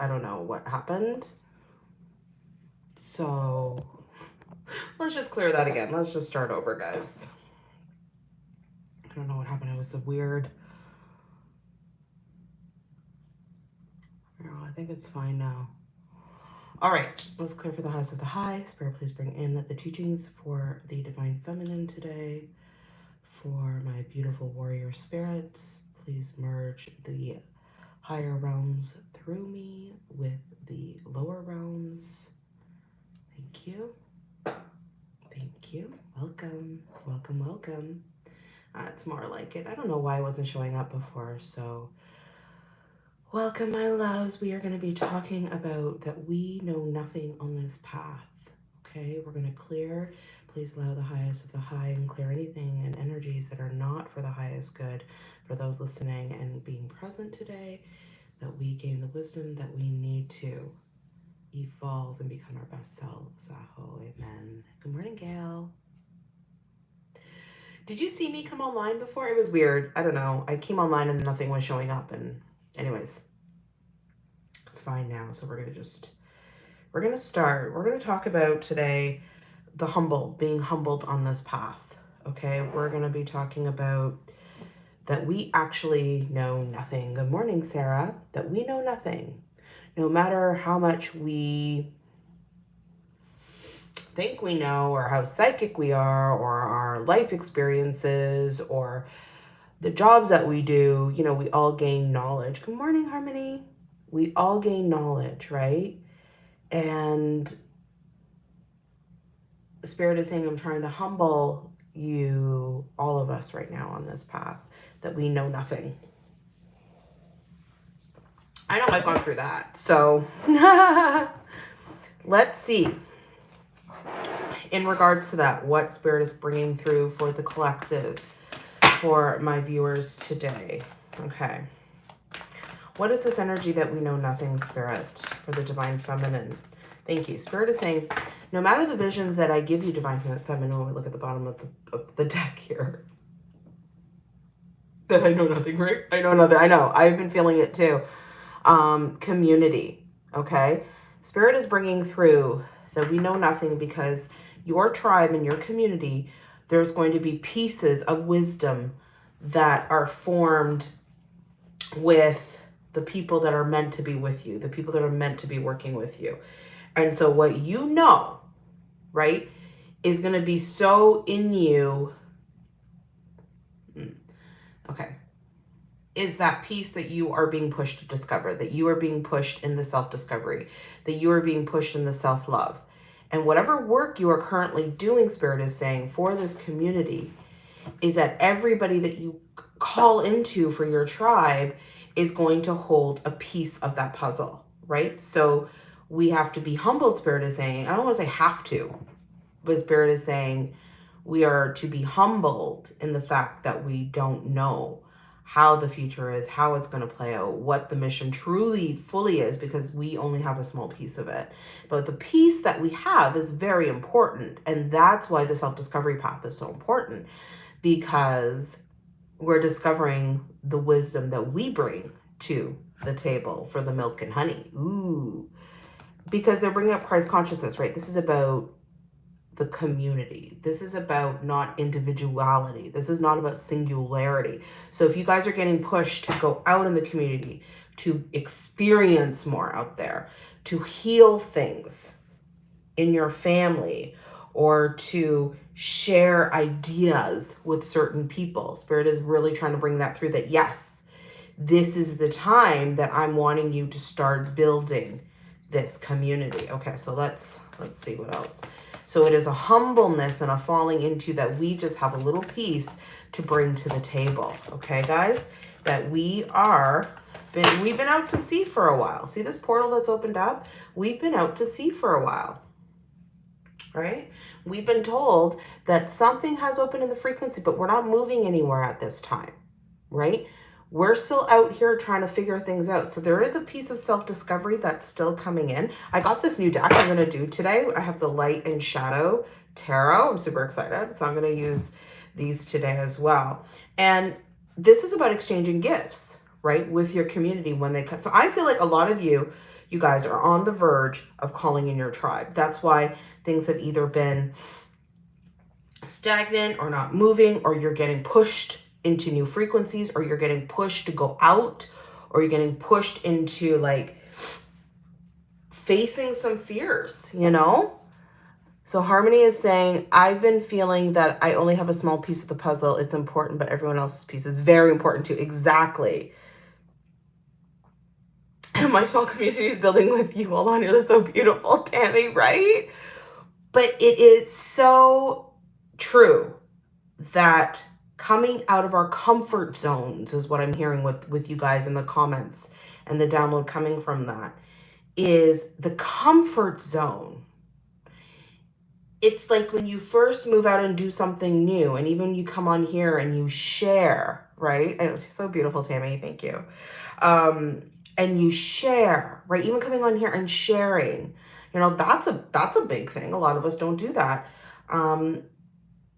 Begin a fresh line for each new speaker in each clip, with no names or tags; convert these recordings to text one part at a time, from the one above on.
I don't know what happened. So let's just clear that again. Let's just start over, guys. I don't know what happened. It was a weird. I think it's fine now. All right, let's clear for the house of the high. Spirit, please bring in the teachings for the divine feminine today. For my beautiful warrior spirits, please merge the higher realms through me with the lower realms. Thank you. Thank you. Welcome. Welcome, welcome. Uh, it's more like it. I don't know why I wasn't showing up before, so Welcome, my loves. We are going to be talking about that we know nothing on this path. Okay, we're going to clear. Please allow the highest of the high and clear anything and energies that are not for the highest good for those listening and being present today, that we gain the wisdom that we need to evolve and become our best selves. Aho, amen. Good morning, Gail. Did you see me come online before? It was weird. I don't know. I came online and nothing was showing up and anyways, it's fine now. So we're going to just, we're going to start. We're going to talk about today the humble, being humbled on this path. Okay. We're going to be talking about that we actually know nothing. Good morning, Sarah. That we know nothing. No matter how much we think we know or how psychic we are or our life experiences or the jobs that we do, you know, we all gain knowledge. Good morning, Harmony. We all gain knowledge, right? And Spirit is saying, I'm trying to humble you, all of us right now on this path, that we know nothing. I know I've gone through that. So let's see. In regards to that, what Spirit is bringing through for the collective for my viewers today. Okay. What is this energy that we know nothing, Spirit, for the Divine Feminine? Thank you. Spirit is saying, no matter the visions that I give you, Divine Feminine, when we look at the bottom of the, of the deck here, that I know nothing, right? I know nothing. I know. I've been feeling it too. Um, community, okay? Spirit is bringing through that we know nothing because your tribe and your community there's going to be pieces of wisdom that are formed with the people that are meant to be with you, the people that are meant to be working with you. And so what you know, right, is going to be so in you. Okay. Is that piece that you are being pushed to discover, that you are being pushed in the self-discovery, that you are being pushed in the self-love. And whatever work you are currently doing, Spirit is saying, for this community, is that everybody that you call into for your tribe is going to hold a piece of that puzzle, right? So we have to be humbled, Spirit is saying. I don't want to say have to, but Spirit is saying we are to be humbled in the fact that we don't know how the future is, how it's going to play out, what the mission truly fully is, because we only have a small piece of it. But the piece that we have is very important. And that's why the self-discovery path is so important, because we're discovering the wisdom that we bring to the table for the milk and honey. Ooh. Because they're bringing up Christ consciousness, right? This is about the community. This is about not individuality. This is not about singularity. So if you guys are getting pushed to go out in the community, to experience more out there, to heal things in your family, or to share ideas with certain people. Spirit is really trying to bring that through that, yes, this is the time that I'm wanting you to start building this community. Okay, so let's let's see what else. So it is a humbleness and a falling into that we just have a little piece to bring to the table. Okay, guys? That we are, been, we've been out to sea for a while. See this portal that's opened up? We've been out to sea for a while. Right? We've been told that something has opened in the frequency, but we're not moving anywhere at this time. Right? We're still out here trying to figure things out. So there is a piece of self-discovery that's still coming in. I got this new deck I'm going to do today. I have the light and shadow tarot. I'm super excited. So I'm going to use these today as well. And this is about exchanging gifts, right? With your community when they come. So I feel like a lot of you, you guys are on the verge of calling in your tribe. That's why things have either been stagnant or not moving, or you're getting pushed into new frequencies, or you're getting pushed to go out, or you're getting pushed into like facing some fears, you know? So Harmony is saying, I've been feeling that I only have a small piece of the puzzle. It's important, but everyone else's piece is very important too. Exactly. and My small community is building with you. Hold on, you're so beautiful, Tammy, right? But it is so true that coming out of our comfort zones is what I'm hearing with, with you guys in the comments and the download coming from that is the comfort zone it's like when you first move out and do something new, and even you come on here and you share, right? And it's so beautiful, Tammy. Thank you. Um, and you share, right? Even coming on here and sharing, you know, that's a that's a big thing. A lot of us don't do that. Um,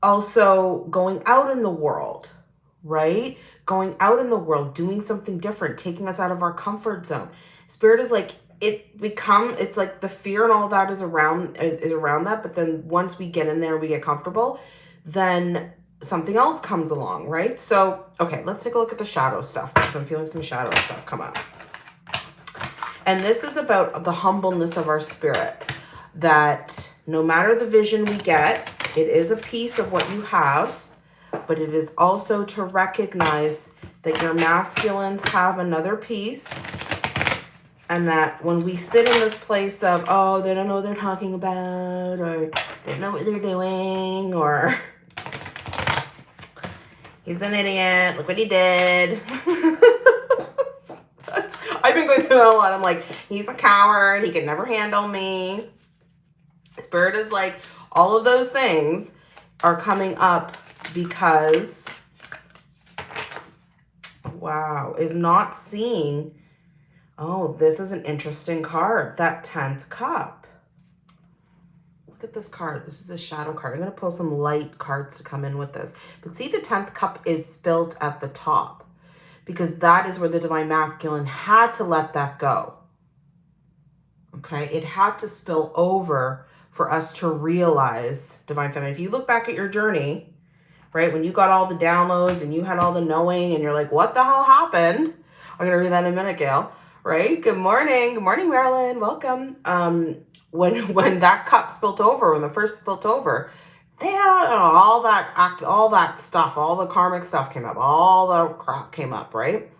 also, going out in the world, right? Going out in the world, doing something different, taking us out of our comfort zone. Spirit is like it become it's like the fear and all that is around is, is around that but then once we get in there we get comfortable then something else comes along right so okay let's take a look at the shadow stuff because i'm feeling some shadow stuff come up and this is about the humbleness of our spirit that no matter the vision we get it is a piece of what you have but it is also to recognize that your masculines have another piece and that when we sit in this place of, oh, they don't know what they're talking about, or they don't know what they're doing, or he's an idiot, look what he did. I've been going through that a lot. I'm like, he's a coward, he can never handle me. Spirit is like, all of those things are coming up because, wow, is not seeing Oh, this is an interesting card. That 10th cup. Look at this card. This is a shadow card. I'm going to pull some light cards to come in with this. But see, the 10th cup is spilt at the top because that is where the Divine Masculine had to let that go. Okay, it had to spill over for us to realize Divine Feminine. If you look back at your journey, right, when you got all the downloads and you had all the knowing and you're like, what the hell happened? I'm going to read that in a minute, Gail right? Good morning. Good morning, Marilyn. Welcome. Um, when when that cup spilt over, when the first spilt over, yeah, all that act, all that stuff, all the karmic stuff came up, all the crap came up, right?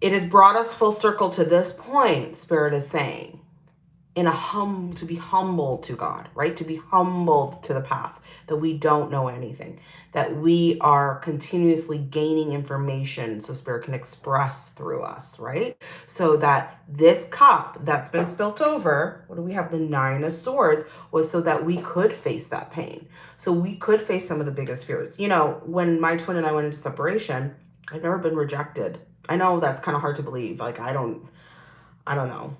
It has brought us full circle to this point, Spirit is saying in a hum to be humbled to God, right? To be humbled to the path that we don't know anything, that we are continuously gaining information so spirit can express through us, right? So that this cup that's been spilt over, what do we have? The nine of swords was so that we could face that pain. So we could face some of the biggest fears. You know, when my twin and I went into separation, I've never been rejected. I know that's kind of hard to believe. Like, I don't, I don't know.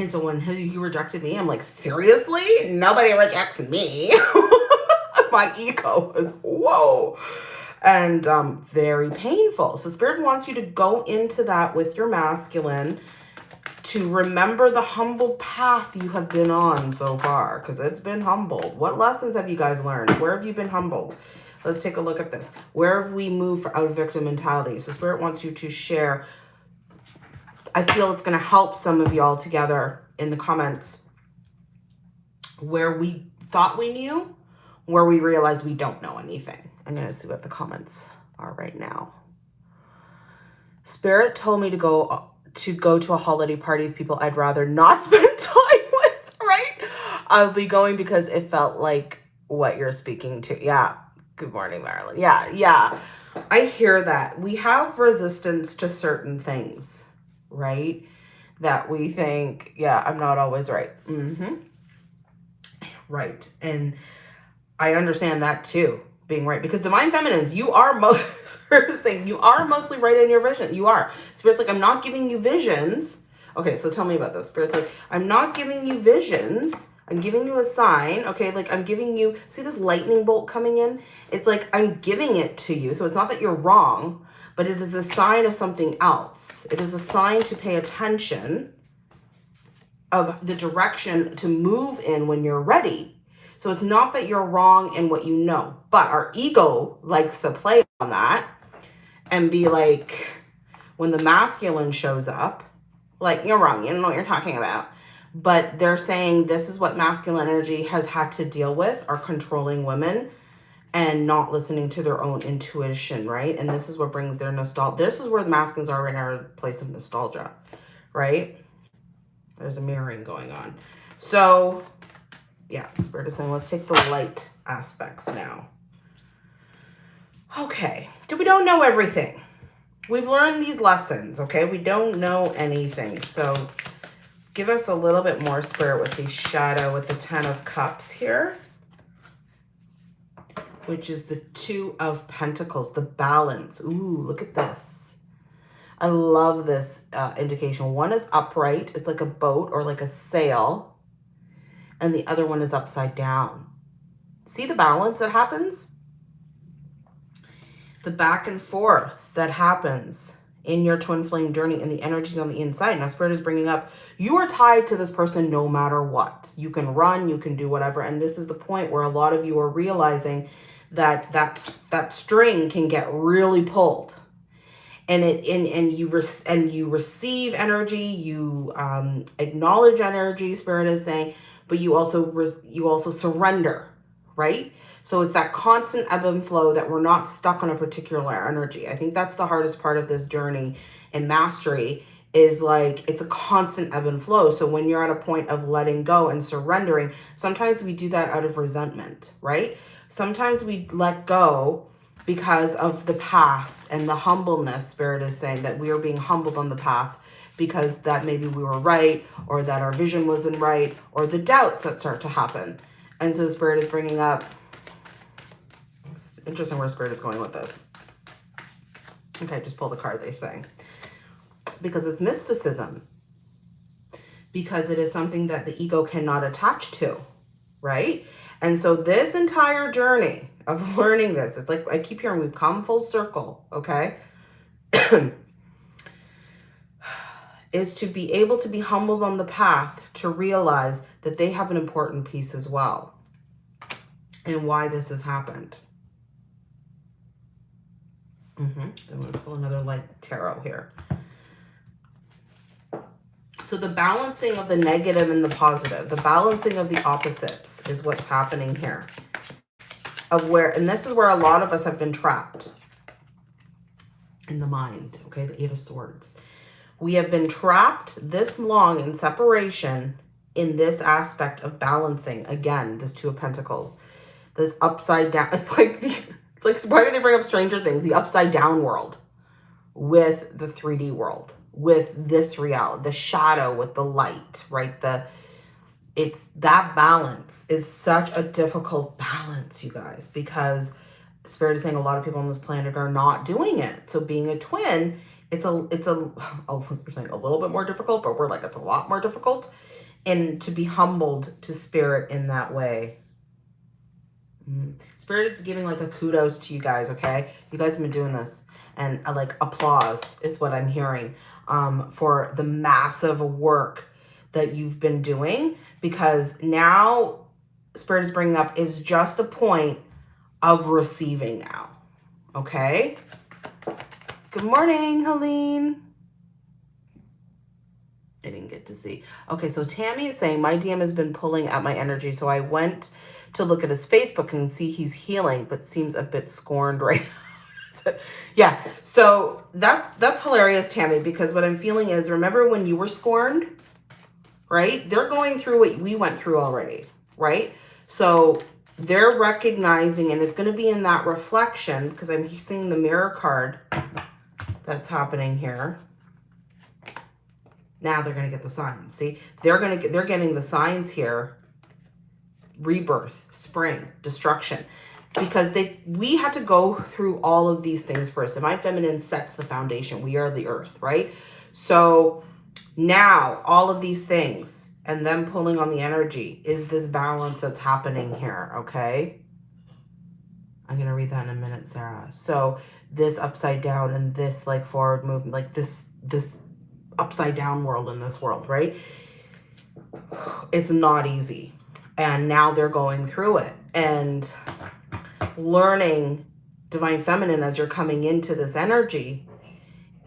And so when he, rejected me, I'm like, seriously? Nobody rejects me. My ego was, whoa. And um, very painful. So spirit wants you to go into that with your masculine to remember the humble path you have been on so far because it's been humbled. What lessons have you guys learned? Where have you been humbled? Let's take a look at this. Where have we moved out of victim mentality? So spirit wants you to share I feel it's going to help some of y'all together in the comments where we thought we knew, where we realized we don't know anything. I'm going to see what the comments are right now. Spirit told me to go uh, to go to a holiday party with people I'd rather not spend time with, right? I'll be going because it felt like what you're speaking to. Yeah. Good morning, Marilyn. Yeah, yeah. I hear that. We have resistance to certain things right? That we think, yeah, I'm not always right. Mm-hmm. Right. And I understand that too, being right. Because divine feminines, you are most thing, you are mostly right in your vision. You are. Spirit's like, I'm not giving you visions. Okay, so tell me about this. Spirit's like, I'm not giving you visions. I'm giving you a sign, okay? Like I'm giving you, see this lightning bolt coming in? It's like I'm giving it to you. So it's not that you're wrong, but it is a sign of something else. It is a sign to pay attention of the direction to move in when you're ready. So it's not that you're wrong in what you know, but our ego likes to play on that and be like, when the masculine shows up, like, you're wrong, you don't know what you're talking about. But they're saying this is what masculine energy has had to deal with, are controlling women and not listening to their own intuition, right? And this is what brings their nostalgia. This is where the maskings are in our place of nostalgia, right? There's a mirroring going on. So, yeah, Spirit is saying, let's take the light aspects now. Okay, so we don't know everything. We've learned these lessons, okay? We don't know anything. So give us a little bit more spirit with the shadow with the Ten of Cups here which is the Two of Pentacles, the balance. Ooh, look at this. I love this uh, indication. One is upright. It's like a boat or like a sail. And the other one is upside down. See the balance that happens? The back and forth that happens in your twin flame journey and the energies on the inside. Now, Spirit is bringing up, you are tied to this person no matter what. You can run, you can do whatever. And this is the point where a lot of you are realizing that that that string can get really pulled and it and, and you re and you receive energy you um acknowledge energy spirit is saying but you also you also surrender right so it's that constant ebb and flow that we're not stuck on a particular energy. I think that's the hardest part of this journey and mastery is like it's a constant ebb and flow. So when you're at a point of letting go and surrendering sometimes we do that out of resentment right? Sometimes we let go because of the past and the humbleness spirit is saying that we are being humbled on the path because that maybe we were right or that our vision wasn't right or the doubts that start to happen. And so spirit is bringing up interesting where spirit is going with this okay just pull the card they say because it's mysticism because it is something that the ego cannot attach to right and so this entire journey of learning this, it's like I keep hearing we've come full circle, okay? is to be able to be humbled on the path to realize that they have an important piece as well and why this has happened. Mm -hmm. I'm going to pull another light tarot here. So the balancing of the negative and the positive, the balancing of the opposites is what's happening here. Of where, and this is where a lot of us have been trapped in the mind, okay, the Eight of Swords. We have been trapped this long in separation in this aspect of balancing, again, this Two of Pentacles, this upside down, it's like, the, it's like, why do they bring up Stranger Things? The upside down world with the 3D world with this reality, the shadow with the light, right? The it's that balance is such a difficult balance, you guys, because Spirit is saying a lot of people on this planet are not doing it. So being a twin, it's a it's a we're saying a little bit more difficult, but we're like it's a lot more difficult. And to be humbled to spirit in that way. Mm. Spirit is giving like a kudos to you guys, okay? You guys have been doing this. And uh, like applause is what I'm hearing um, for the massive work that you've been doing because now Spirit is bringing up is just a point of receiving now. Okay. Good morning, Helene. I didn't get to see. Okay, so Tammy is saying, my DM has been pulling at my energy. So I went to look at his Facebook and see he's healing, but seems a bit scorned right yeah, so that's that's hilarious, Tammy, because what I'm feeling is, remember when you were scorned, right? They're going through what we went through already, right? So they're recognizing, and it's going to be in that reflection, because I'm seeing the mirror card that's happening here. Now they're going to get the signs. See, they're going to get, they're getting the signs here. Rebirth, spring, destruction because they we had to go through all of these things first. Divine Feminine sets the foundation. We are the earth, right? So now all of these things and them pulling on the energy is this balance that's happening here, okay? I'm going to read that in a minute, Sarah. So this upside down and this like forward movement, like this, this upside down world in this world, right? It's not easy. And now they're going through it. And learning divine feminine as you're coming into this energy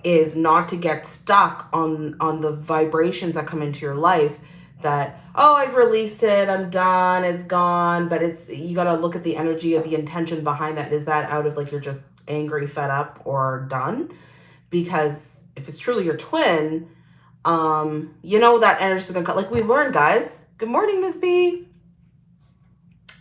is not to get stuck on on the vibrations that come into your life that oh i've released it. I'm done. It's gone. But it's you got to look at the energy of the intention behind that. Is that out of like you're just angry fed up or done? Because if it's truly your twin um you know that energy is gonna cut like we learned guys. Good morning miss b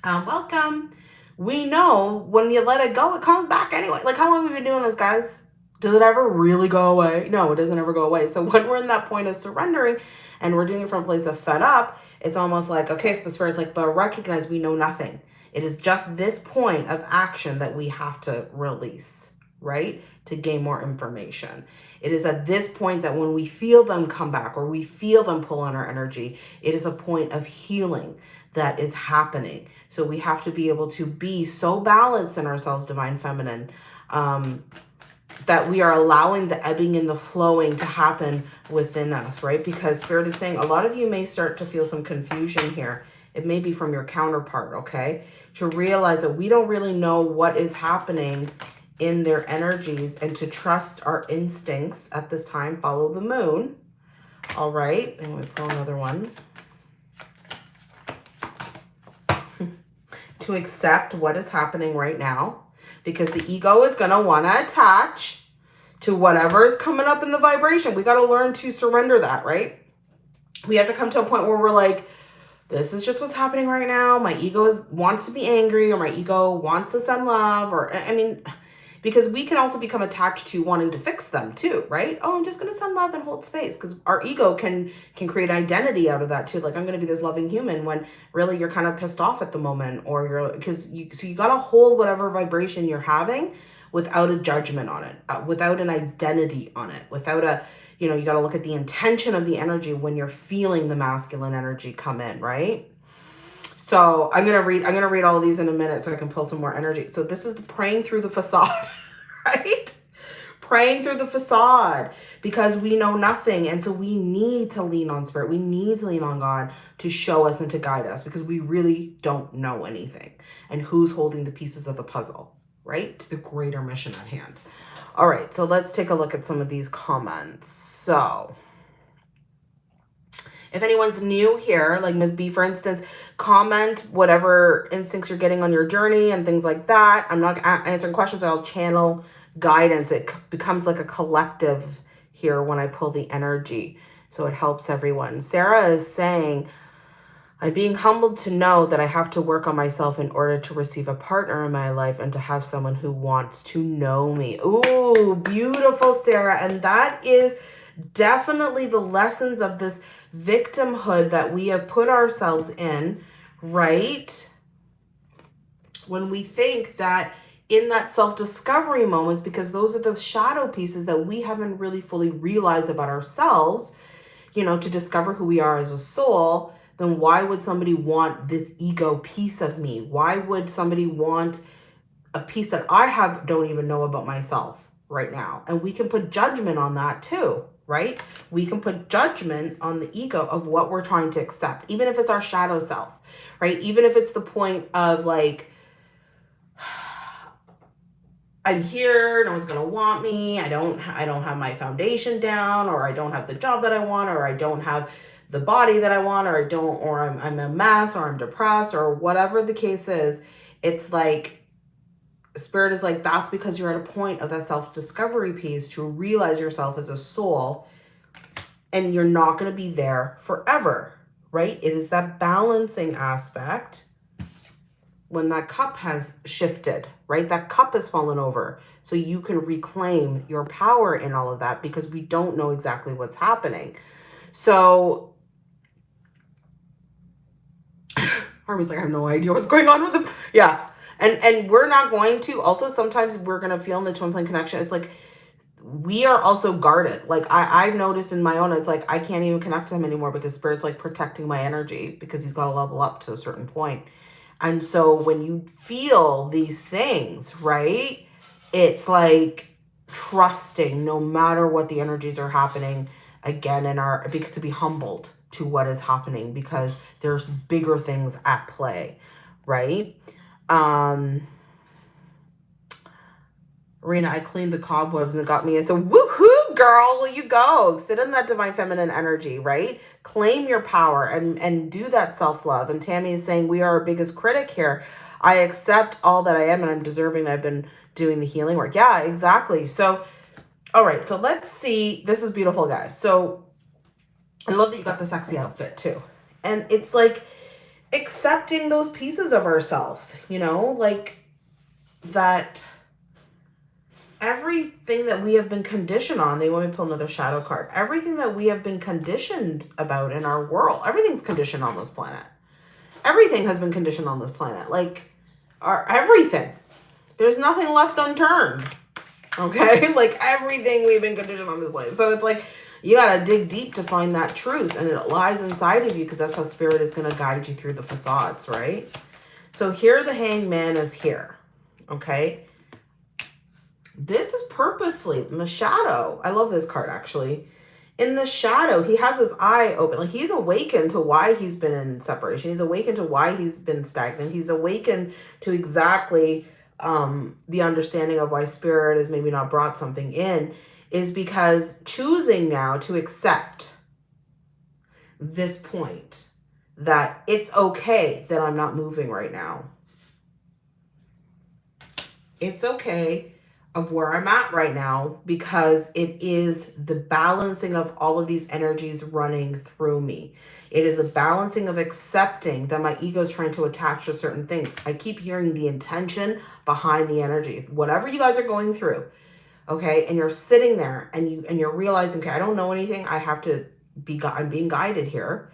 um welcome we know when you let it go it comes back anyway like how long have we been doing this guys does it ever really go away no it doesn't ever go away so when we're in that point of surrendering and we're doing it from a place of fed up, it's almost like, okay, so spirit's like, but recognize we know nothing. It is just this point of action that we have to release, right? To gain more information. It is at this point that when we feel them come back or we feel them pull on our energy, it is a point of healing that is happening. So we have to be able to be so balanced in ourselves, divine feminine, um, that we are allowing the ebbing and the flowing to happen within us, right? Because Spirit is saying a lot of you may start to feel some confusion here. It may be from your counterpart, okay? To realize that we don't really know what is happening in their energies and to trust our instincts at this time. Follow the moon. All right. And we pull another one. To accept what is happening right now because the ego is going to want to attach to whatever is coming up in the vibration. We got to learn to surrender that, right? We have to come to a point where we're like, this is just what's happening right now. My ego is, wants to be angry or my ego wants to send love or, I mean, because we can also become attached to wanting to fix them too, right? Oh, I'm just going to send love and hold space because our ego can can create identity out of that too. Like I'm going to be this loving human when really you're kind of pissed off at the moment or you're because you so you got to hold whatever vibration you're having without a judgment on it, uh, without an identity on it, without a you know, you got to look at the intention of the energy when you're feeling the masculine energy come in, right? So I'm going to read, I'm going to read all these in a minute so I can pull some more energy. So this is the praying through the facade, right? Praying through the facade because we know nothing. And so we need to lean on spirit. We need to lean on God to show us and to guide us because we really don't know anything and who's holding the pieces of the puzzle, right? To the greater mission at hand. All right, so let's take a look at some of these comments. So if anyone's new here, like Ms. B, for instance, comment whatever instincts you're getting on your journey and things like that. I'm not answering questions. I'll channel guidance. It becomes like a collective here when I pull the energy. So it helps everyone. Sarah is saying, I'm being humbled to know that I have to work on myself in order to receive a partner in my life and to have someone who wants to know me. Ooh, beautiful, Sarah. And that is definitely the lessons of this victimhood that we have put ourselves in, right? When we think that in that self-discovery moments, because those are the shadow pieces that we haven't really fully realized about ourselves, you know, to discover who we are as a soul, then why would somebody want this ego piece of me? Why would somebody want a piece that I have don't even know about myself right now? And we can put judgment on that too, right? We can put judgment on the ego of what we're trying to accept, even if it's our shadow self, right? Even if it's the point of like, I'm here, no one's gonna want me, I don't I don't have my foundation down, or I don't have the job that I want, or I don't have the body that I want, or I don't, or I'm I'm a mess, or I'm depressed, or whatever the case is, it's like spirit is like that's because you're at a point of that self-discovery piece to realize yourself as a soul and you're not going to be there forever right? It is that balancing aspect when that cup has shifted right? That cup has fallen over. So you can reclaim your power in all of that because we don't know exactly what's happening. So Harmony's like, I have no idea what's going on with them. Yeah, and and we're not going to also sometimes we're going to feel in the twin flame connection. It's like we are also guarded. Like i i've noticed in my own it's like i can't even connect to him anymore because spirit's like protecting my energy because he's got to level up to a certain point. And so when you feel these things right it's like trusting no matter what the energies are happening again in our because to be humbled to what is happening because there's bigger things at play right um Rena, I cleaned the cobwebs and got me a so woohoo girl, you go. Sit in that divine feminine energy, right? Claim your power and and do that self-love. And Tammy is saying we are our biggest critic here. I accept all that I am and I'm deserving. I've been doing the healing work. Yeah, exactly. So all right, so let's see. This is beautiful, guys. So I love that you got the sexy outfit too. And it's like accepting those pieces of ourselves, you know, like that everything that we have been conditioned on, they want me to pull another shadow card. Everything that we have been conditioned about in our world, everything's conditioned on this planet. Everything has been conditioned on this planet. Like our everything. There's nothing left unturned. Okay? like everything we've been conditioned on this planet. So it's like you got to dig deep to find that truth and it lies inside of you because that's how spirit is going to guide you through the facades, right? So here the hangman is here. Okay? This is purposely in the shadow. I love this card actually. In the shadow, he has his eye open. Like he's awakened to why he's been in separation. He's awakened to why he's been stagnant. He's awakened to exactly um, the understanding of why spirit has maybe not brought something in is because choosing now to accept this point that it's okay that I'm not moving right now. It's okay of where I'm at right now because it is the balancing of all of these energies running through me. It is the balancing of accepting that my ego is trying to attach to certain things. I keep hearing the intention behind the energy. Whatever you guys are going through, okay, and you're sitting there and you and you're realizing, okay, I don't know anything. I have to be I'm being guided here.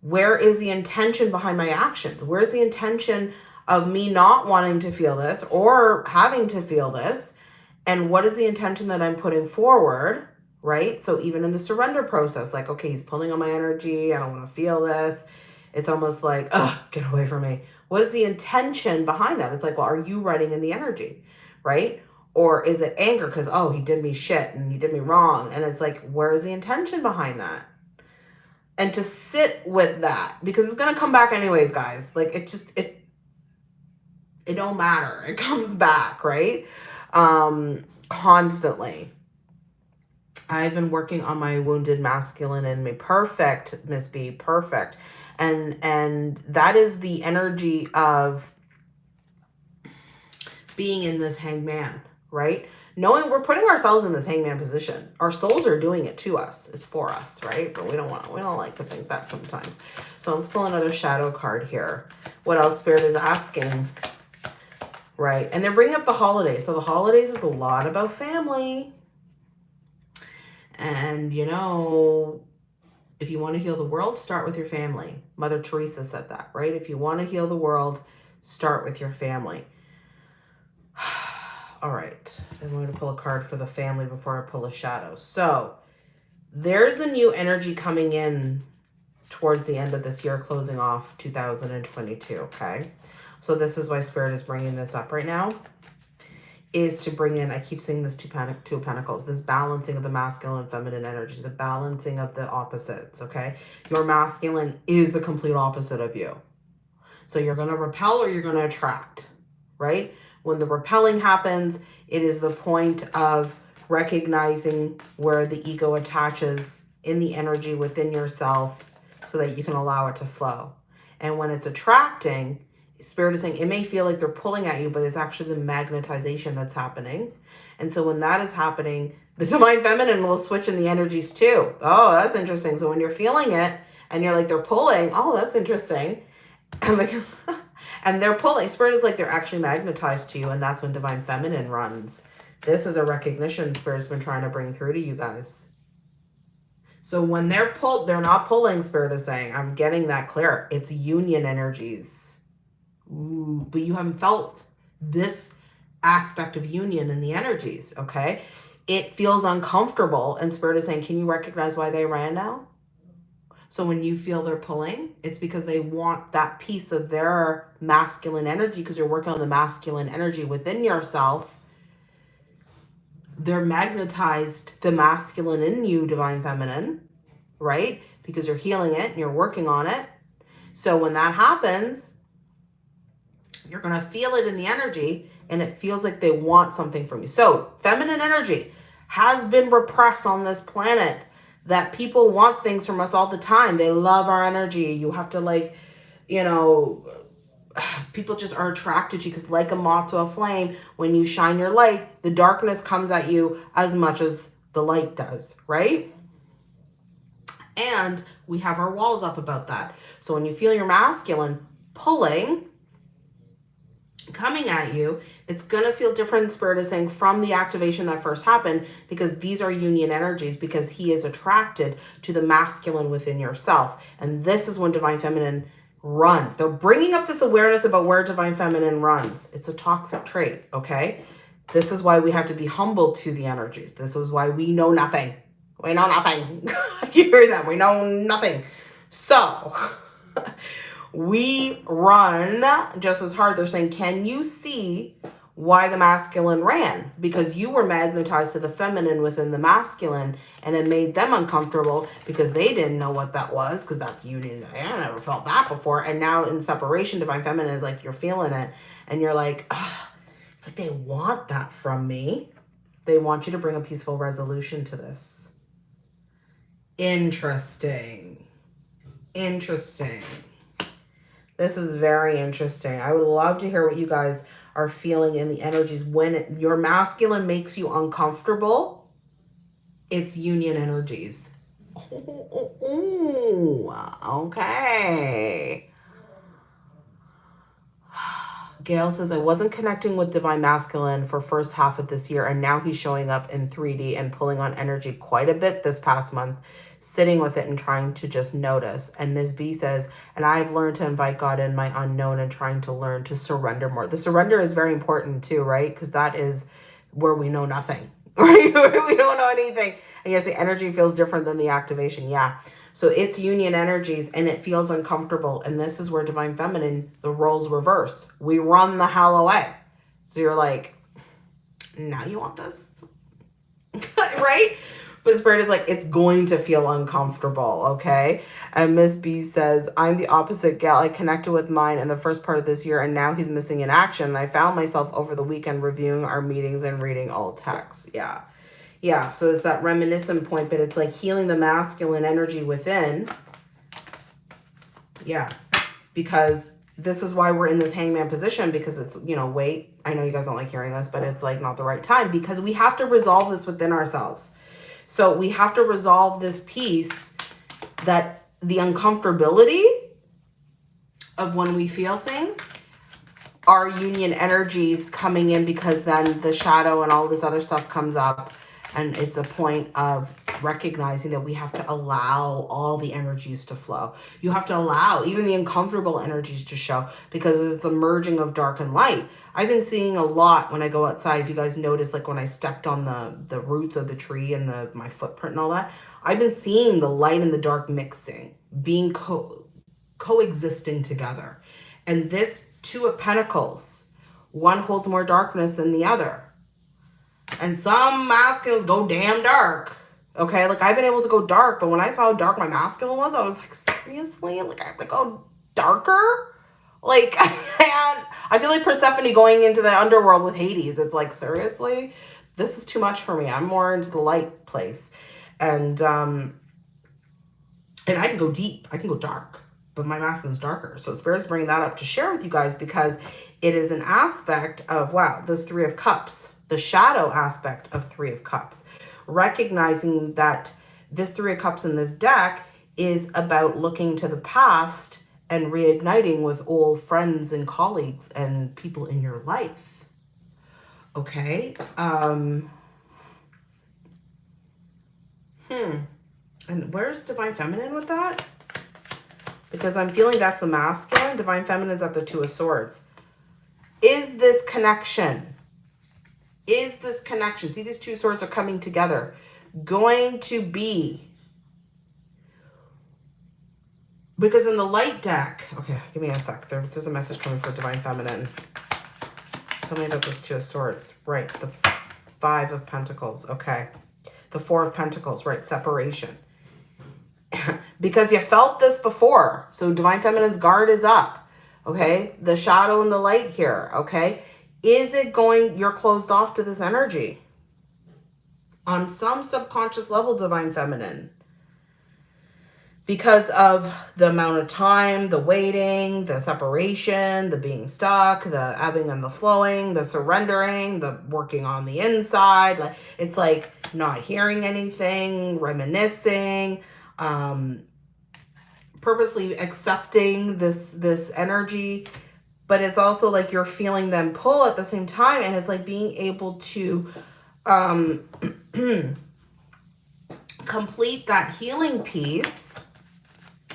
Where is the intention behind my actions? Where's the intention of me not wanting to feel this or having to feel this and what is the intention that I'm putting forward, right? So even in the surrender process, like, okay, he's pulling on my energy. I don't want to feel this. It's almost like, oh, get away from me. What is the intention behind that? It's like, well, are you running in the energy, right? Or is it anger because, oh, he did me shit and he did me wrong. And it's like, where is the intention behind that? And to sit with that because it's going to come back anyways, guys. Like it just, it it don't matter. It comes back, right? Um, constantly. I've been working on my wounded masculine in me. Perfect, Miss B, perfect. And and that is the energy of being in this hangman, right? Knowing we're putting ourselves in this hangman position. Our souls are doing it to us. It's for us, right? But we don't want we don't like to think that sometimes. So let's pull another shadow card here. What else Spirit is asking? right? And they're bringing up the holidays. So the holidays is a lot about family. And, you know, if you want to heal the world, start with your family. Mother Teresa said that, right? If you want to heal the world, start with your family. All right. I'm going to pull a card for the family before I pull a shadow. So there's a new energy coming in towards the end of this year, closing off 2022, okay? So this is why Spirit is bringing this up right now, is to bring in, I keep seeing this two, panic, two pentacles, this balancing of the masculine and feminine energy, the balancing of the opposites, okay? Your masculine is the complete opposite of you. So you're going to repel or you're going to attract, right? When the repelling happens, it is the point of recognizing where the ego attaches in the energy within yourself so that you can allow it to flow. And when it's attracting, Spirit is saying it may feel like they're pulling at you, but it's actually the magnetization that's happening. And so when that is happening, the divine feminine will switch in the energies too. Oh, that's interesting. So when you're feeling it and you're like, they're pulling, oh, that's interesting. And like, and they're pulling. Spirit is like they're actually magnetized to you. And that's when divine feminine runs. This is a recognition Spirit's been trying to bring through to you guys. So when they're pulled, they're not pulling, Spirit is saying. I'm getting that clear. It's union energies Ooh, but you haven't felt this aspect of union in the energies, okay? It feels uncomfortable and Spirit is saying, can you recognize why they ran now? So when you feel they're pulling, it's because they want that piece of their masculine energy because you're working on the masculine energy within yourself they're magnetized the masculine in you, divine feminine, right? Because you're healing it and you're working on it. So when that happens, you're going to feel it in the energy and it feels like they want something from you. So feminine energy has been repressed on this planet that people want things from us all the time. They love our energy. You have to like, you know, people just are attracted to you because like a moth to a flame, when you shine your light, the darkness comes at you as much as the light does, right? And we have our walls up about that. So when you feel your masculine pulling, coming at you, it's going to feel different, Spirit is saying, from the activation that first happened because these are union energies because he is attracted to the masculine within yourself. And this is when Divine Feminine runs. They're bringing up this awareness about where Divine Feminine runs. It's a toxic trait, okay? This is why we have to be humble to the energies. This is why we know nothing. We know nothing. you hear them. We know nothing. So... we run just as hard. They're saying, can you see why the masculine ran? Because you were magnetized to the feminine within the masculine and it made them uncomfortable because they didn't know what that was because that's union. I never felt that before. And now in separation, divine feminine is like, you're feeling it and you're like, it's like they want that from me. They want you to bring a peaceful resolution to this. Interesting. Interesting. This is very interesting. I would love to hear what you guys are feeling in the energies. When your masculine makes you uncomfortable, it's union energies. okay. Gail says, I wasn't connecting with Divine Masculine for first half of this year, and now he's showing up in 3D and pulling on energy quite a bit this past month sitting with it and trying to just notice. And Ms. B says, and I've learned to invite God in my unknown and trying to learn to surrender more. The surrender is very important too, right? Because that is where we know nothing, right? we don't know anything. And yes, the energy feels different than the activation. Yeah. So it's union energies and it feels uncomfortable. And this is where Divine Feminine, the roles reverse. We run the hell away. So you're like, now you want this? right? But Spirit is like, it's going to feel uncomfortable, okay? And Miss B says, I'm the opposite gal. I connected with mine in the first part of this year, and now he's missing in action. And I found myself over the weekend reviewing our meetings and reading old texts. Yeah. Yeah, so it's that reminiscent point, but it's like healing the masculine energy within. Yeah, because this is why we're in this hangman position because it's, you know, wait, I know you guys don't like hearing this, but it's like not the right time because we have to resolve this within ourselves. So we have to resolve this piece that the uncomfortability of when we feel things are union energies coming in because then the shadow and all this other stuff comes up and it's a point of recognizing that we have to allow all the energies to flow. You have to allow even the uncomfortable energies to show because it's the merging of dark and light. I've been seeing a lot when I go outside. If you guys notice, like when I stepped on the, the roots of the tree and the my footprint and all that, I've been seeing the light and the dark mixing, being co coexisting together. And this two of pentacles, one holds more darkness than the other. And some masculines go damn dark. Okay, like I've been able to go dark, but when I saw how dark my masculine was, I was like, seriously? Like I have to go darker? Like, I, I feel like Persephone going into the underworld with Hades. It's like, seriously? This is too much for me. I'm more into the light place. And, um, and I can go deep. I can go dark. But my masculine's darker. So Spirit's bringing that up to share with you guys because it is an aspect of, wow, this Three of Cups. The shadow aspect of Three of Cups. Recognizing that this Three of Cups in this deck is about looking to the past and reigniting with old friends and colleagues and people in your life. Okay. Um, hmm. And where's Divine Feminine with that? Because I'm feeling that's the masculine. Divine Feminine's at the Two of Swords. Is this connection? Is this connection? See, these two swords are coming together. Going to be Because in the light deck, okay, give me a sec. There, there's a message coming for Divine Feminine. Tell me about this Two of Swords. Right. The, Five of Pentacles. Okay. The Four of Pentacles, right? Separation. because you felt this before. So Divine Feminine's guard is up. Okay. The shadow and the light here. Okay. Is it going, you're closed off to this energy? On some subconscious level, Divine Feminine because of the amount of time, the waiting, the separation, the being stuck, the ebbing and the flowing, the surrendering, the working on the inside. Like it's like not hearing anything, reminiscing, um, purposely accepting this this energy. But it's also like you're feeling them pull at the same time, and it's like being able to um, complete that healing piece.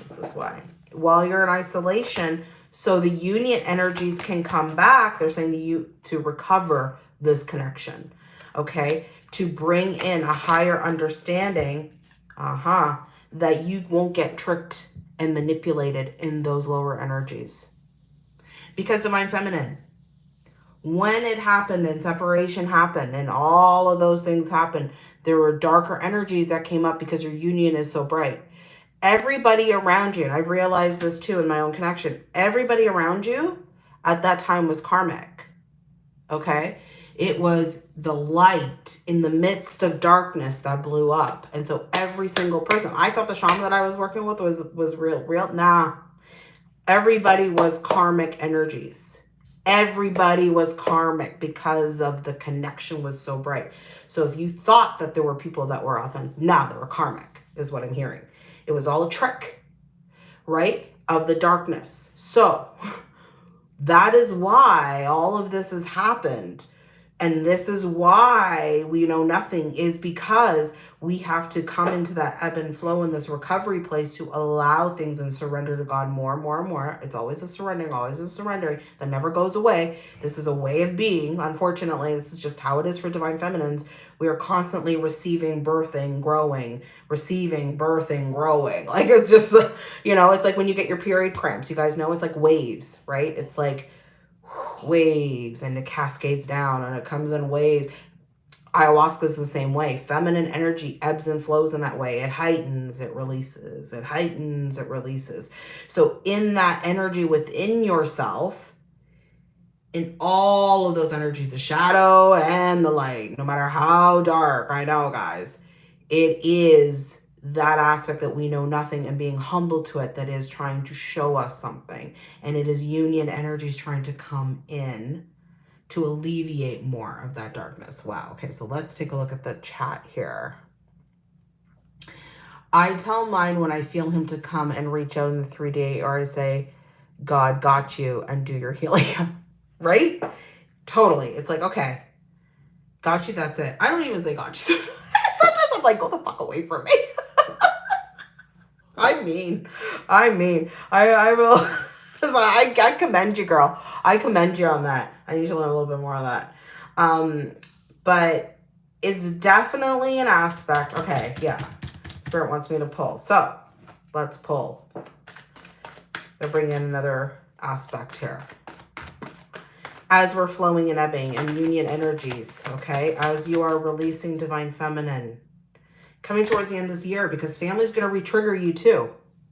This is why. While you're in isolation so the union energies can come back. They're saying to you to recover this connection okay? To bring in a higher understanding uh-huh that you won't get tricked and manipulated in those lower energies because divine feminine when it happened and separation happened and all of those things happened there were darker energies that came up because your union is so bright everybody around you, and I've realized this too in my own connection, everybody around you at that time was karmic. Okay? It was the light in the midst of darkness that blew up. And so every single person, I thought the shaman that I was working with was, was real, real. Nah. Everybody was karmic energies. Everybody was karmic because of the connection was so bright. So if you thought that there were people that were authentic, nah, they were karmic is what I'm hearing. It was all a trick, right? Of the darkness. So that is why all of this has happened. And this is why we know nothing is because we have to come into that ebb and flow in this recovery place to allow things and surrender to God more and more and more. It's always a surrendering, always a surrendering that never goes away. This is a way of being. Unfortunately, this is just how it is for divine feminines. We are constantly receiving, birthing, growing, receiving, birthing, growing. Like it's just, you know, it's like when you get your period cramps. You guys know it's like waves, right? It's like waves and it cascades down and it comes in waves ayahuasca is the same way. Feminine energy ebbs and flows in that way. It heightens, it releases, it heightens, it releases. So in that energy within yourself, in all of those energies, the shadow and the light, no matter how dark, I know guys, it is that aspect that we know nothing and being humble to it that is trying to show us something. And it is union energies trying to come in to alleviate more of that darkness. Wow. Okay, so let's take a look at the chat here. I tell mine when I feel him to come and reach out in the 3D or I say, God got you and do your healing. right? Totally. It's like, okay, got you, that's it. I don't even say got you. Sometimes I'm like, go the fuck away from me. Mean, I mean, I, I will... I, I commend you, girl. I commend you on that. I need to learn a little bit more on that. Um, but it's definitely an aspect. Okay, yeah. Spirit wants me to pull. So let's pull. I'll bring in another aspect here. As we're flowing and ebbing and union energies, okay? As you are releasing divine feminine, coming towards the end of this year because family is going to re-trigger you too,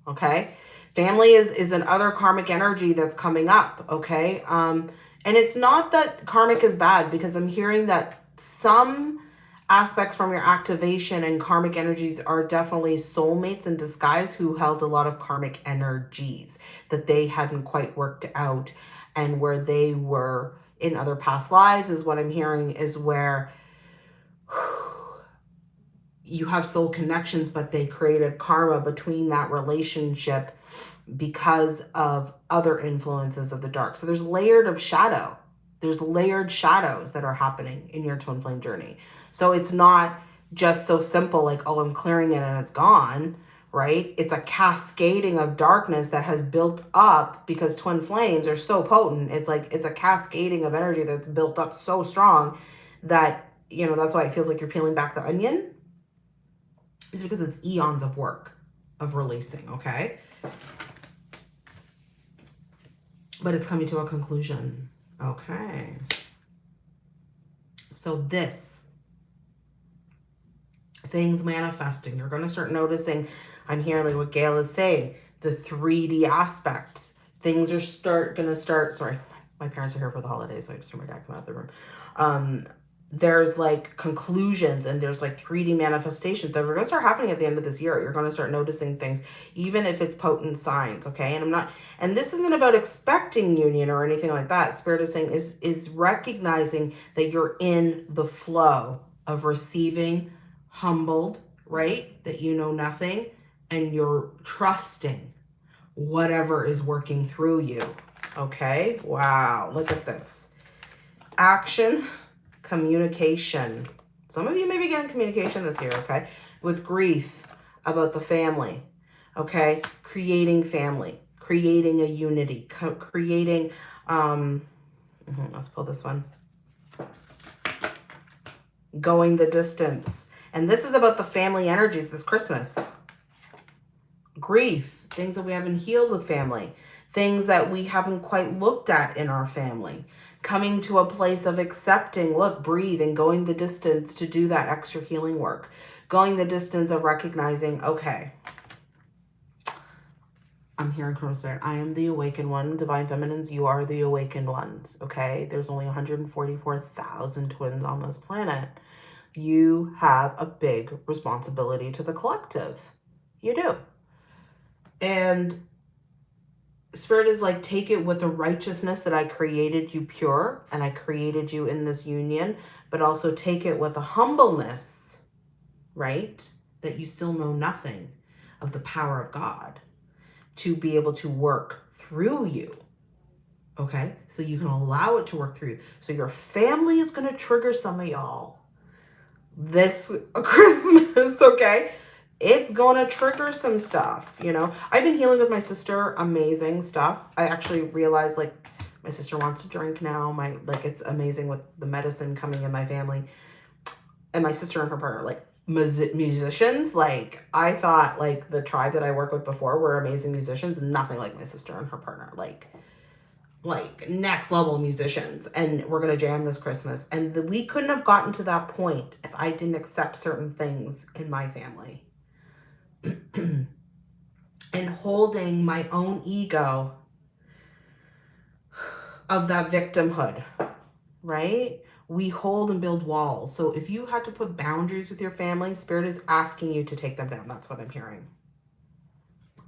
okay? Family is, is an other karmic energy that's coming up, okay? Um, and it's not that karmic is bad because I'm hearing that some aspects from your activation and karmic energies are definitely soulmates in disguise who held a lot of karmic energies that they hadn't quite worked out and where they were in other past lives is what I'm hearing is where you have soul connections, but they created karma between that relationship because of other influences of the dark. So there's layered of shadow. There's layered shadows that are happening in your twin flame journey. So it's not just so simple like, oh, I'm clearing it and it's gone, right? It's a cascading of darkness that has built up because twin flames are so potent. It's like, it's a cascading of energy that's built up so strong that, you know, that's why it feels like you're peeling back the onion. It's because it's eons of work of releasing, okay? but it's coming to a conclusion. Okay. So this things manifesting. You're going to start noticing, I'm hearing what Gail is saying, the 3D aspects. Things are start going to start, sorry, my parents are here for the holidays, so I just heard my dad come out of the room. Um, there's like conclusions and there's like 3D manifestations that are going to start happening at the end of this year. You're going to start noticing things, even if it's potent signs. Okay. And I'm not, and this isn't about expecting union or anything like that. Spirit is saying is, is recognizing that you're in the flow of receiving, humbled, right? That you know nothing and you're trusting whatever is working through you. Okay. Wow. Look at this action communication. Some of you may be getting communication this year, okay? With grief about the family, okay? Creating family, creating a unity, creating, um, mm-hmm, let's pull this one. Going the distance. And this is about the family energies this Christmas. Grief, things that we haven't healed with family, things that we haven't quite looked at in our family coming to a place of accepting, look, breathe, and going the distance to do that extra healing work. Going the distance of recognizing, okay, I'm here in Chrono Spirit. I am the awakened one. Divine Feminines, you are the awakened ones, okay? There's only 144,000 twins on this planet. You have a big responsibility to the collective. You do. And Spirit is like, take it with the righteousness that I created you pure and I created you in this union, but also take it with a humbleness, right? That you still know nothing of the power of God to be able to work through you. Okay, so you can allow it to work through. So your family is going to trigger some of y'all this Christmas, okay? It's gonna trigger some stuff, you know. I've been healing with my sister, amazing stuff. I actually realized like my sister wants to drink now. My like it's amazing with the medicine coming in my family. And my sister and her partner, like musicians. Like I thought like the tribe that I worked with before were amazing musicians, nothing like my sister and her partner. Like like next level musicians and we're to jam this Christmas. And the, we couldn't have gotten to that point if I didn't accept certain things in my family. and holding my own ego of that victimhood, right? We hold and build walls. So if you had to put boundaries with your family, Spirit is asking you to take them down. That's what I'm hearing.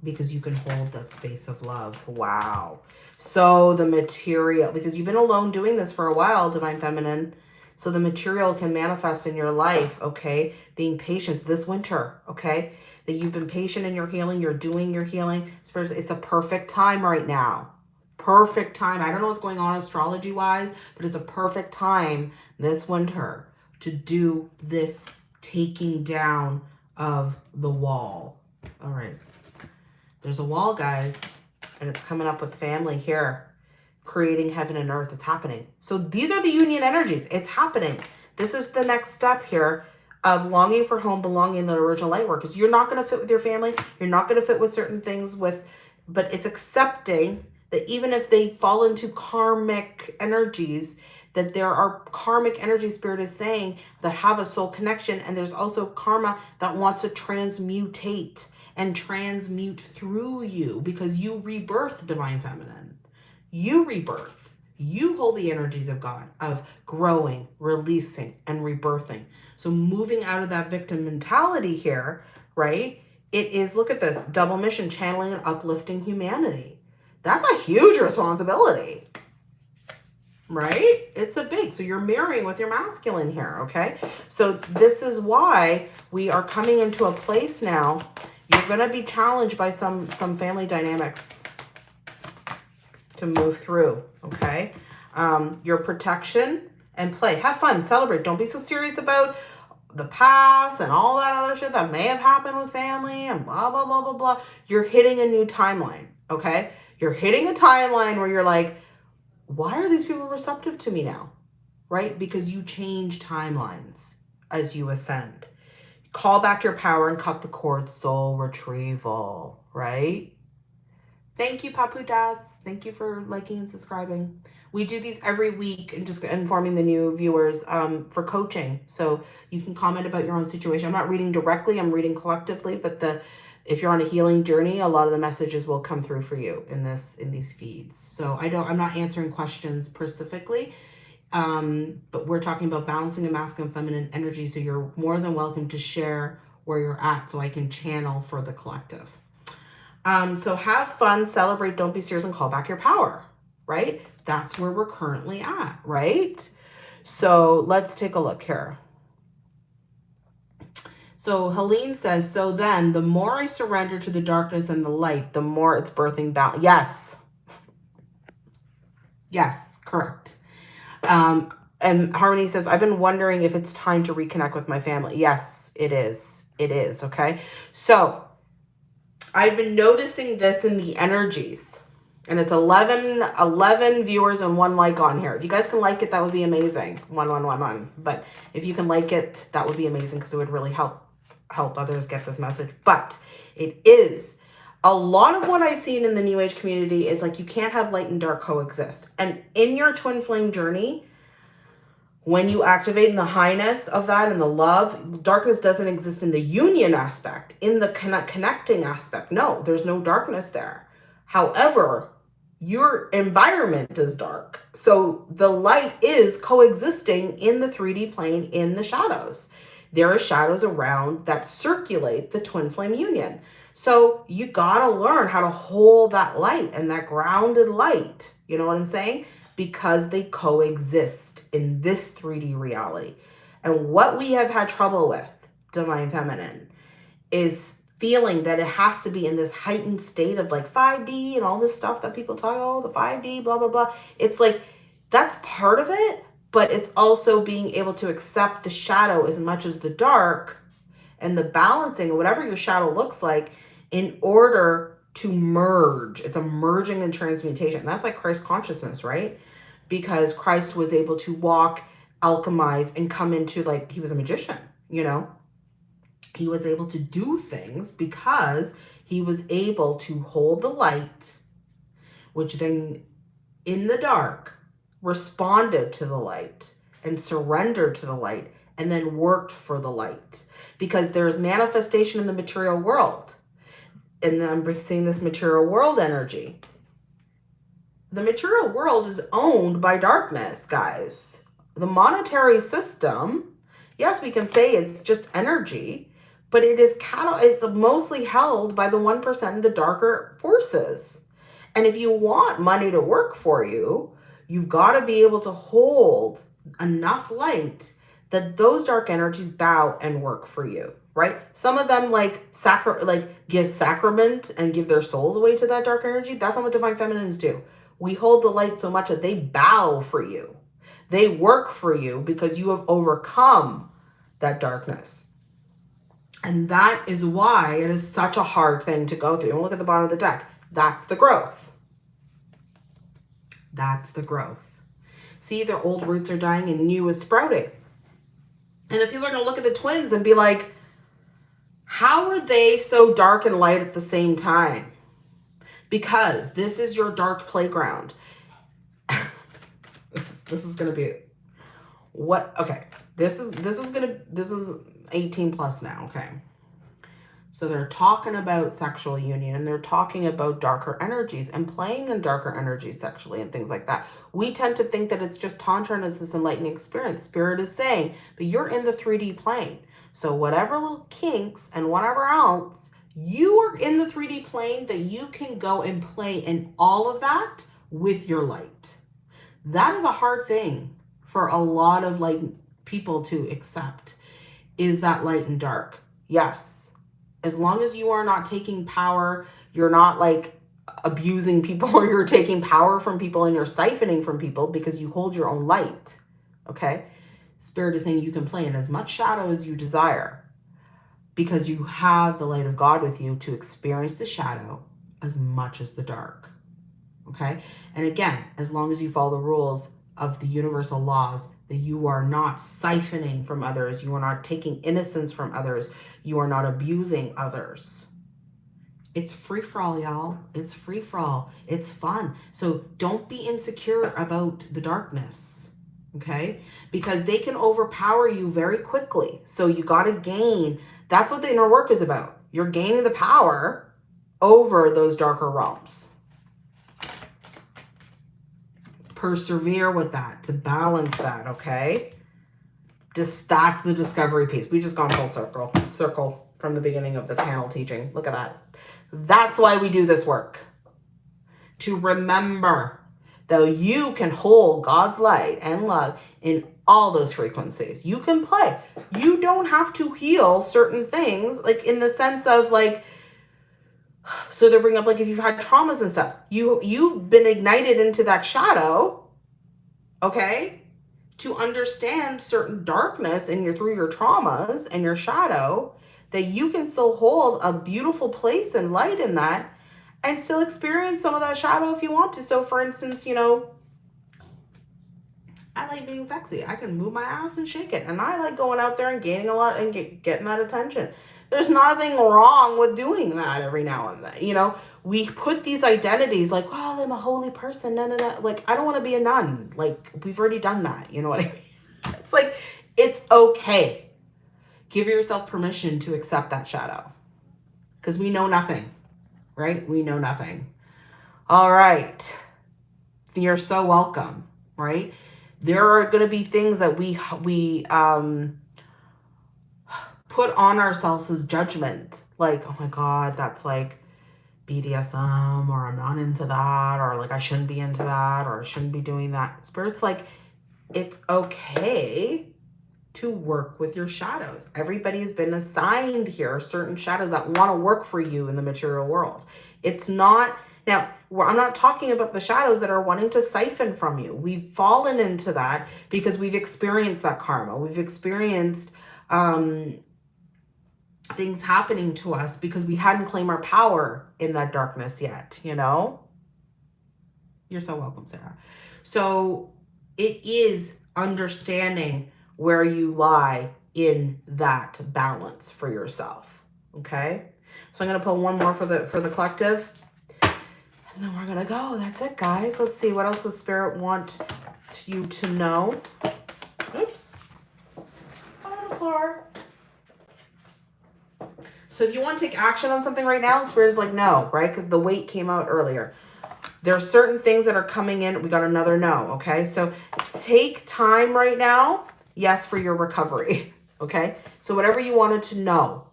Because you can hold that space of love. Wow. So the material, because you've been alone doing this for a while, Divine Feminine. So the material can manifest in your life, okay? Being patient this winter, okay? That you've been patient in your healing, you're doing your healing. It's a perfect time right now. Perfect time. I don't know what's going on astrology wise, but it's a perfect time this winter to do this taking down of the wall. All right. There's a wall, guys, and it's coming up with family here, creating heaven and earth. It's happening. So these are the union energies. It's happening. This is the next step here of longing for home, belonging in the original light work. You're not going to fit with your family. You're not going to fit with certain things with, but it's accepting that even if they fall into karmic energies, that there are karmic energy spirit is saying that have a soul connection. And there's also karma that wants to transmutate and transmute through you because you rebirth divine feminine. You rebirth. You hold the energies of God, of growing, releasing, and rebirthing. So moving out of that victim mentality here, right? It is, look at this, double mission, channeling and uplifting humanity. That's a huge responsibility, right? It's a big, so you're mirroring with your masculine here, okay? So this is why we are coming into a place now. You're to be challenged by some, some family dynamics to move through, okay? Um, your protection and play. Have fun, celebrate. Don't be so serious about the past and all that other shit that may have happened with family and blah, blah, blah, blah, blah. You're hitting a new timeline, okay? You're hitting a timeline where you're like, why are these people receptive to me now? Right? Because you change timelines as you ascend. Call back your power and cut the cord, soul retrieval, right? Thank you, Paputas. Thank you for liking and subscribing. We do these every week and just informing the new viewers um, for coaching. So you can comment about your own situation. I'm not reading directly, I'm reading collectively, but the if you're on a healing journey, a lot of the messages will come through for you in this in these feeds. So I don't I'm not answering questions specifically. Um, but we're talking about balancing a masculine feminine energy. So you're more than welcome to share where you're at so I can channel for the collective. Um, so have fun, celebrate, don't be serious, and call back your power, right? That's where we're currently at, right? So let's take a look here. So Helene says, so then the more I surrender to the darkness and the light, the more it's birthing balance. Yes. Yes, correct. Um, and Harmony says, I've been wondering if it's time to reconnect with my family. Yes, it is. It is. Okay. So I've been noticing this in the energies and it's 11, 11 viewers and one like on here. If you guys can like it, that would be amazing. One, one, one, one. But if you can like it, that would be amazing because it would really help, help others get this message. But it is a lot of what I've seen in the new age community is like, you can't have light and dark coexist. And in your twin flame journey, when you activate in the highness of that and the love, darkness doesn't exist in the union aspect, in the connect, connecting aspect. No, there's no darkness there. However, your environment is dark. So the light is coexisting in the 3D plane in the shadows. There are shadows around that circulate the twin flame union. So you got to learn how to hold that light and that grounded light. You know what I'm saying? Because they coexist in this 3D reality. And what we have had trouble with, Divine Feminine, is feeling that it has to be in this heightened state of like 5D and all this stuff that people talk, oh, the 5D, blah, blah, blah. It's like, that's part of it, but it's also being able to accept the shadow as much as the dark and the balancing whatever your shadow looks like in order to merge. It's a merging and transmutation. That's like Christ consciousness, right? because Christ was able to walk, alchemize, and come into like, he was a magician, you know? He was able to do things because he was able to hold the light, which then in the dark responded to the light and surrendered to the light and then worked for the light because there's manifestation in the material world. And then seeing this material world energy the material world is owned by darkness, guys. The monetary system, yes, we can say it's just energy, but it is cattle. It's mostly held by the 1% of the darker forces. And if you want money to work for you, you've got to be able to hold enough light that those dark energies bow and work for you, right? Some of them like sacra like give sacrament and give their souls away to that dark energy. That's not what divine feminines do. We hold the light so much that they bow for you. They work for you because you have overcome that darkness. And that is why it is such a hard thing to go through. And look at the bottom of the deck. That's the growth. That's the growth. See, their old roots are dying and new is sprouting. And if people are going to look at the twins and be like, how are they so dark and light at the same time? because this is your dark playground. this is this is gonna be what okay. This is this is gonna this is 18 plus now, okay. So they're talking about sexual union and they're talking about darker energies and playing in darker energies sexually and things like that. We tend to think that it's just Tantra and it's this enlightening experience. Spirit is saying, but you're in the 3D plane. So whatever little kinks and whatever else you are in the 3D plane that you can go and play in all of that with your light. That is a hard thing for a lot of like people to accept is that light and dark. Yes. As long as you are not taking power, you're not like abusing people or you're taking power from people and you're siphoning from people because you hold your own light. Okay. Spirit is saying you can play in as much shadow as you desire because you have the light of God with you to experience the shadow as much as the dark. Okay. And again, as long as you follow the rules of the universal laws, that you are not siphoning from others, you are not taking innocence from others, you are not abusing others. It's free for all, y'all. It's free for all. It's fun. So don't be insecure about the darkness, okay? Because they can overpower you very quickly. So you got to gain. That's what the inner work is about. You're gaining the power over those darker realms. Persevere with that to balance that, okay? Just that's the discovery piece. We just gone full circle, circle from the beginning of the panel teaching. Look at that. That's why we do this work. To remember that you can hold God's light and love in all those frequencies. You can play. You don't have to heal certain things, like in the sense of like, so they bring up like if you've had traumas and stuff, you you've been ignited into that shadow, okay, to understand certain darkness in your through your traumas and your shadow that you can still hold a beautiful place and light in that and still experience some of that shadow if you want to. So for instance, you know, I like being sexy. I can move my ass and shake it. And I like going out there and gaining a lot and get, getting that attention. There's nothing wrong with doing that every now and then. You know, we put these identities like, well, I'm a holy person. No, no, no. Like, I don't want to be a nun. Like, we've already done that. You know what I mean? It's like, it's okay Give yourself permission to accept that shadow because we know nothing, right? We know nothing. All right. You're so welcome, right? There are going to be things that we, we, um, put on ourselves as judgment. Like, oh my God, that's like BDSM or I'm not into that or like I shouldn't be into that or I shouldn't be doing that. Spirit's like, it's okay to work with your shadows. Everybody has been assigned here certain shadows that want to work for you in the material world. It's not, now, I'm not talking about the shadows that are wanting to siphon from you. We've fallen into that because we've experienced that karma. We've experienced um, things happening to us because we hadn't claimed our power in that darkness yet, you know? You're so welcome, Sarah. So it is understanding where you lie in that balance for yourself. Okay. So I'm going to pull one more for the, for the collective and then we're going to go. That's it, guys. Let's see. What else does spirit want you to know? Oops. On the floor. So if you want to take action on something right now, Spirit is like, no, right? Because the wait came out earlier. There are certain things that are coming in. We got another no, okay? So take time right now yes for your recovery. Okay. So whatever you wanted to know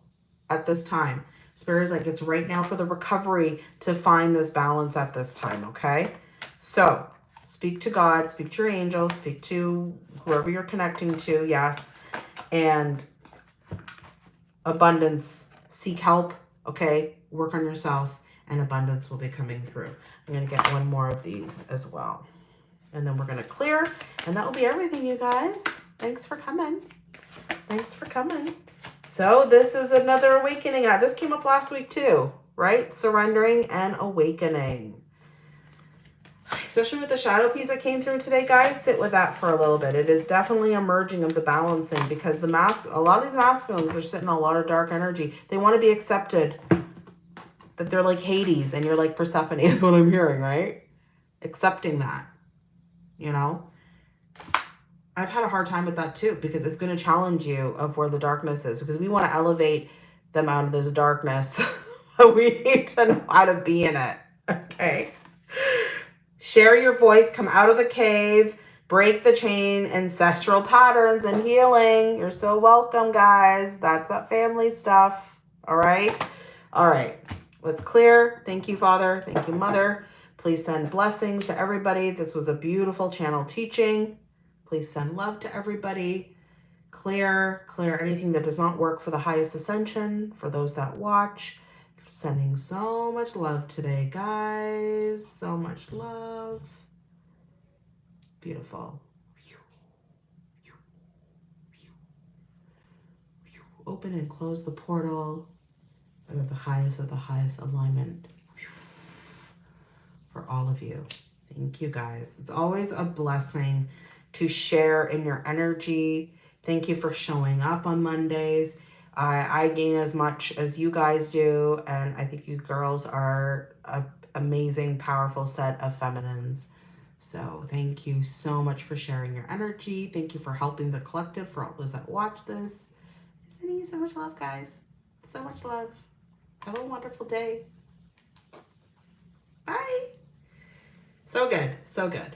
at this time, Spirit is like, it's right now for the recovery to find this balance at this time. Okay. So speak to God, speak to your angels, speak to whoever you're connecting to. Yes. And abundance, seek help. Okay. Work on yourself and abundance will be coming through. I'm going to get one more of these as well. And then we're going to clear and that will be everything, you guys. Thanks for coming. Thanks for coming. So this is another awakening. Uh, this came up last week too, right? Surrendering and awakening. Especially with the shadow piece that came through today, guys, sit with that for a little bit. It is definitely a merging of the balancing because the mask, a lot of these masculines are sitting a lot of dark energy. They want to be accepted that they're like Hades and you're like Persephone is what I'm hearing, right? Accepting that, you know? I've had a hard time with that too, because it's going to challenge you of where the darkness is, because we want to elevate them out of this darkness. we need to know how to be in it. Okay. Share your voice, come out of the cave, break the chain, ancestral patterns and healing. You're so welcome, guys. That's that family stuff. All right. All right. Let's clear. Thank you, Father. Thank you, Mother. Please send blessings to everybody. This was a beautiful channel teaching. Please send love to everybody. Clear, clear anything that does not work for the highest ascension, for those that watch. Sending so much love today, guys. So much love. Beautiful. Open and close the portal of the highest of the highest alignment for all of you. Thank you, guys. It's always a blessing to share in your energy. Thank you for showing up on Mondays. I, I gain as much as you guys do, and I think you girls are a amazing, powerful set of feminines. So thank you so much for sharing your energy. Thank you for helping the collective, for all those that watch this. Sending you so much love, guys. So much love. Have a wonderful day. Bye. So good. So good.